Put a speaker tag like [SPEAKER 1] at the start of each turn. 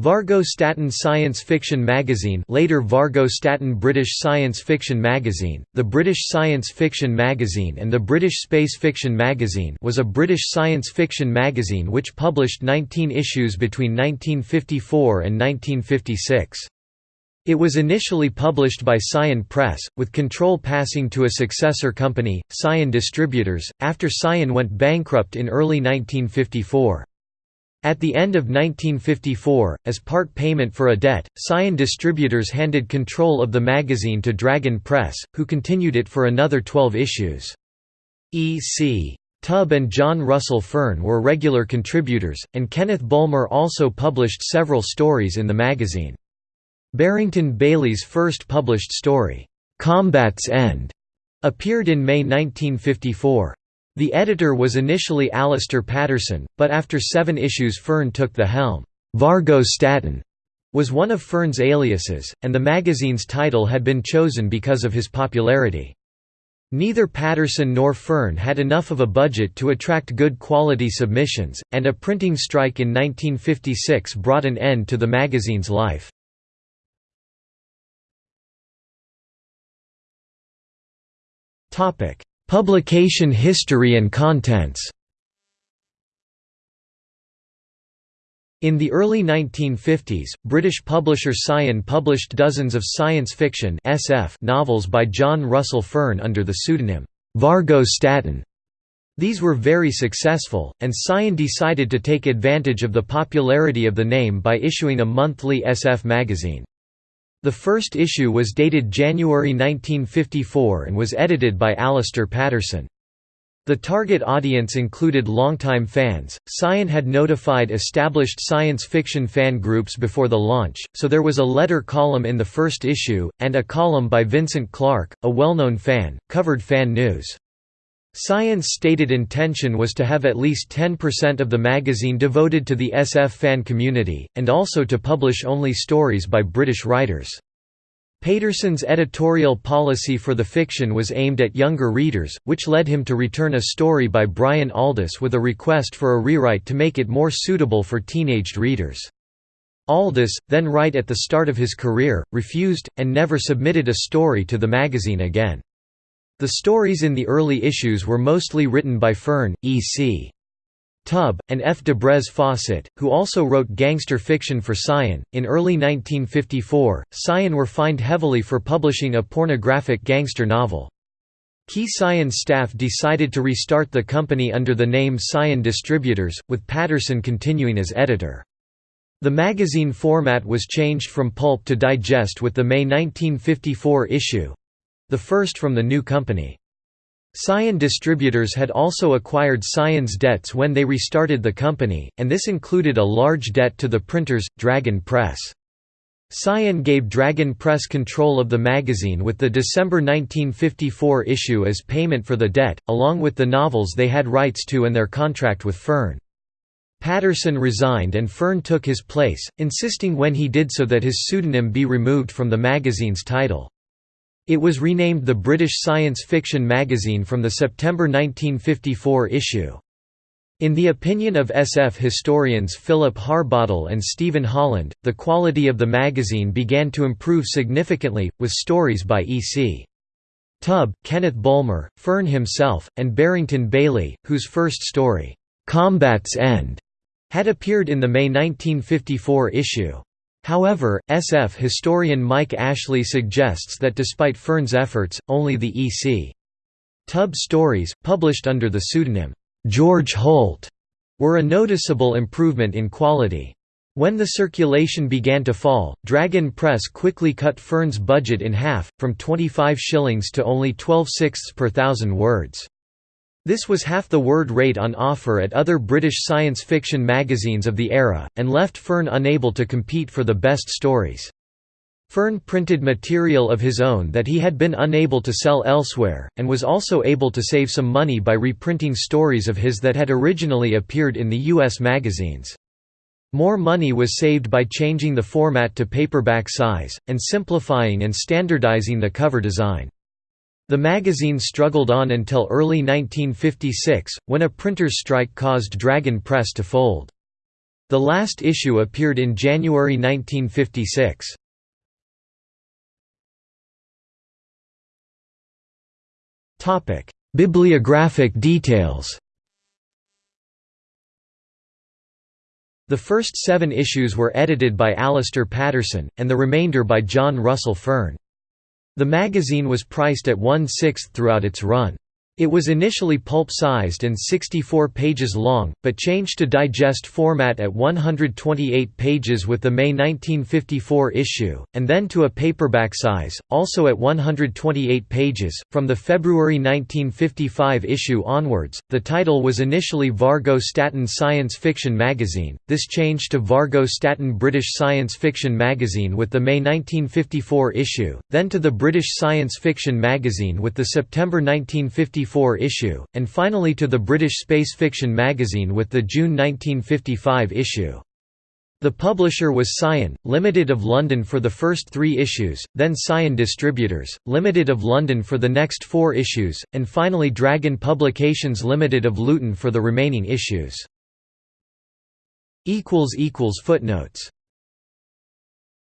[SPEAKER 1] Vargo Statten Science Fiction Magazine later Vargo Statten British Science Fiction Magazine, the British Science Fiction Magazine and the British Space Fiction Magazine was a British science fiction magazine which published 19 issues between 1954 and 1956. It was initially published by Scion Press, with control passing to a successor company, Scion Distributors, after Scion went bankrupt in early 1954. At the end of 1954, as part payment for a debt, Scion Distributors handed control of the magazine to Dragon Press, who continued it for another 12 issues. E.C. Tubb and John Russell Fearn were regular contributors, and Kenneth Bulmer also published several stories in the magazine. Barrington Bayley's first published story, "'Combat's End' appeared in May 1954. The editor was initially Alistair Paterson, but after seven issues Fearn took the helm. Vargo Statten was one of Fearn's aliases, and the magazine's title had been chosen because of his popularity. Neither Paterson nor Fearn had enough of a budget to attract good quality submissions, and a printing strike in 1956 brought an end to the magazine's life. Publication history and contents In the early 1950s, British publisher Scion published dozens of science fiction SF novels by John Russell Fearn under the pseudonym, Vargo Statten. These were very successful, and Scion decided to take advantage of the popularity of the name by issuing a monthly SF magazine. The first issue was dated January 1954 and was edited by Alistair Paterson. The target audience included longtime fans. Scion had notified established science fiction fan groups before the launch, so there was a letter column in the first issue, and a column by Vincent Clarke, a well known fan, covered fan news. Scion's stated intention was to have at least 10% of the magazine devoted to the SF fan community, and also to publish only stories by British writers. Paterson's editorial policy for the fiction was aimed at younger readers, which led him to return a story by Brian Aldiss with a request for a rewrite to make it more suitable for teenaged readers. Aldiss, then right at the start of his career, refused, and never submitted a story to the magazine again. The stories in the early issues were mostly written by Fearn, E.C. Tubb, and F. Dubrez Fawcett, who also wrote gangster fiction for Scion. In early 1954, Scion were fined heavily for publishing a pornographic gangster novel. Key Scion staff decided to restart the company under the name Scion Distributors, with Paterson continuing as editor. The magazine format was changed from pulp to digest with the May 1954 issue, the first from the new company. Scion Distributors had also acquired Scion's debts when they restarted the company, and this included a large debt to the printers, Dragon Press. Scion gave Dragon Press control of the magazine with the December 1954 issue as payment for the debt, along with the novels they had rights to and their contract with Fearn. Paterson resigned and Fearn took his place, insisting when he did so that his pseudonym be removed from the magazine's title. It was renamed the British Science Fiction magazine from the September 1954 issue. In the opinion of SF historians Philip Harbottle and Stephen Holland, the quality of the magazine began to improve significantly, with stories by E.C. Tubb, Kenneth Bulmer, Fearn himself, and Barrington Bayley, whose first story, "'Combat's End' had appeared in the May 1954 issue. However, SF historian Mike Ashley suggests that despite Fearn's efforts, only the E.C. Tubb stories, published under the pseudonym, George Holt, were a noticeable improvement in quality. When the circulation began to fall, Dragon Press quickly cut Fearn's budget in half, from 25 shillings to only 12 sixths per thousand words. This was half the word rate on offer at other British science fiction magazines of the era, and left Fearn unable to compete for the best stories. Fearn printed material of his own that he had been unable to sell elsewhere, and was also able to save some money by reprinting stories of his that had originally appeared in the U.S. magazines. More money was saved by changing the format to paperback size, and simplifying and standardizing the cover design. The magazine struggled on until early 1956, when a printer's strike caused Dragon Press to fold. The last issue appeared in January 1956. Bibliographic details The first seven issues were edited by Alistair Paterson, and the remainder by John Russell Fearn. The magazine was priced at one-sixth throughout its run. It was initially pulp-sized and 64 pages long, but changed to digest format at 128 pages with the May 1954 issue, and then to a paperback size, also at 128 pages. From the February 1955 issue onwards, the title was initially Vargo Statten Science Fiction Magazine, this changed to Vargo Statten British Science Fiction Magazine with the May 1954 issue, then to the British Science Fiction Magazine with the September 1954 issue, and finally to the British Space Fiction magazine with the June 1955 issue. The publisher was Scion, Limited of London for the first three issues, then Scion Distributors, Limited of London for the next four issues, and finally Dragon Publications Limited of Luton for the remaining issues. Footnotes